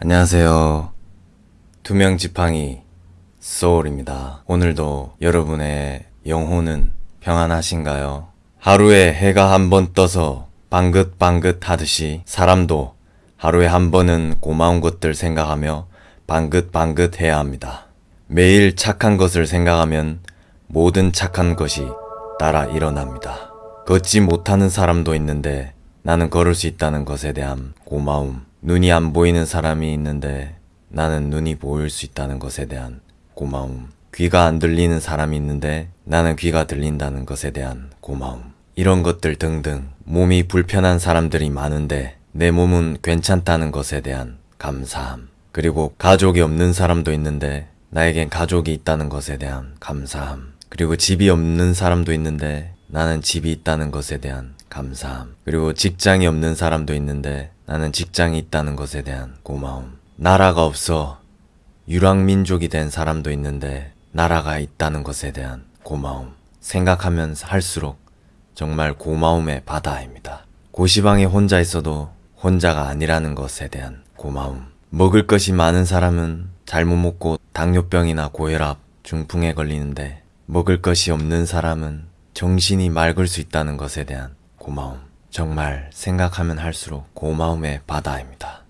안녕하세요. 투명 지팡이 소울입니다. 오늘도 여러분의 영혼은 평안하신가요? 하루에 해가 한 번 떠서 방긋방긋 하듯이 사람도 하루에 한 번은 고마운 것들 생각하며 방긋방긋 해야 합니다. 매일 착한 것을 생각하면 모든 착한 것이 따라 일어납니다. 걷지 못하는 사람도 있는데 나는 걸을 수 있다는 것에 대한 고마움. 눈이 안 보이는 사람이 있는데 나는 눈이 보일 수 있다는 것에 대한 고마움. 귀가 안 들리는 사람이 있는데 나는 귀가 들린다는 것에 대한 고마움. 이런 것들 등등 몸이 불편한 사람들이 많은데 내 몸은 괜찮다는 것에 대한 감사함. 그리고 가족이 없는 사람도 있는데 나에겐 가족이 있다는 것에 대한 감사함. 그리고 집이 없는 사람도 있는데 나는 집이 있다는 것에 대한 감사함. 그리고 직장이 없는 사람도 있는데 나는 직장이 있다는 것에 대한 고마움. 나라가 없어 유랑민족이 된 사람도 있는데 나라가 있다는 것에 대한 고마움. 생각하면 할수록 정말 고마움의 바다입니다. 고시방에 혼자 있어도 혼자가 아니라는 것에 대한 고마움. 먹을 것이 많은 사람은 잘못 먹고 당뇨병이나 고혈압, 중풍에 걸리는데 먹을 것이 없는 사람은 정신이 맑을 수 있다는 것에 대한 고마움. 정말 생각하면 할수록 고마움의 바다입니다.